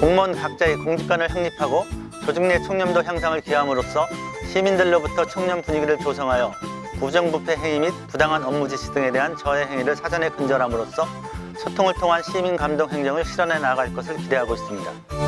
공무원 각자의 공직관을 확립하고 조직 내 청렴도 향상을 기함으로써 시민들로부터 청렴 분위기를 조성하여 부정부패 행위 및 부당한 업무 지시 등에 대한 저해 행위를 사전에 근절함으로써 소통을 통한 시민 감동 행정을 실현해 나갈 것을 기대하고 있습니다.